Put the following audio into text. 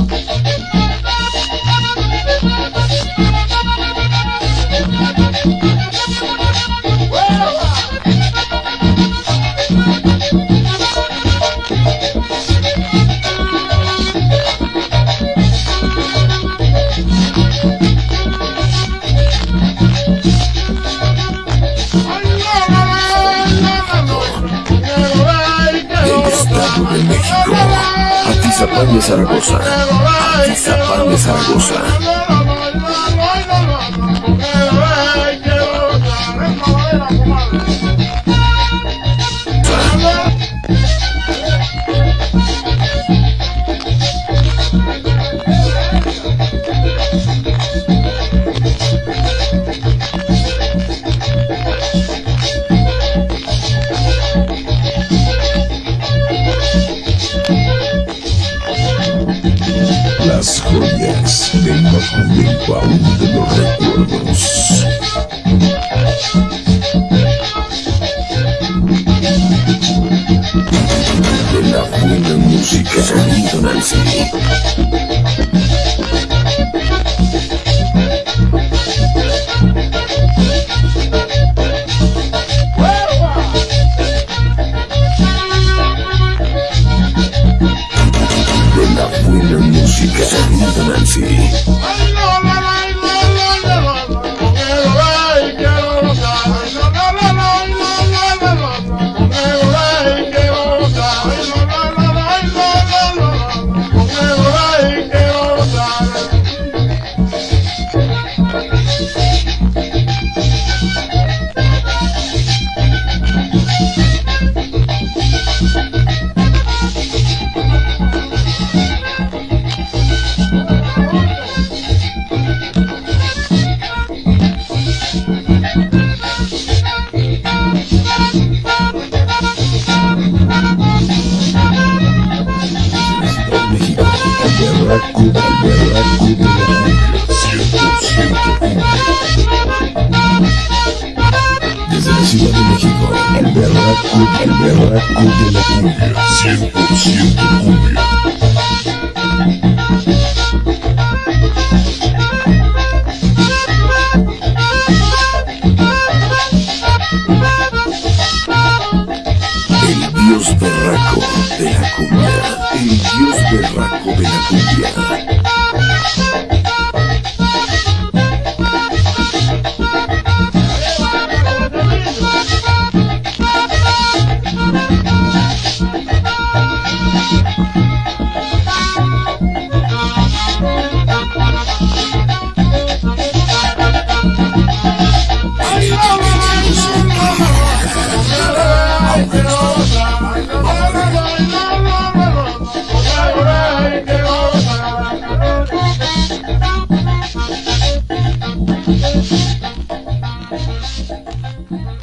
Okay. Atizapán de Zaragoza. Atizapán de Zaragoza. Las joyas del más baúl de los recuerdos. De la buena música, sonido Nancy. Música, sonido Nancy. La cumbia, 100% cumbia. Desde la Ciudad de México, el berraco, el berraco de la cumbia, 100% cumbia. de la cumbia, el dios berraco de la cumbia. Thank you. 失礼。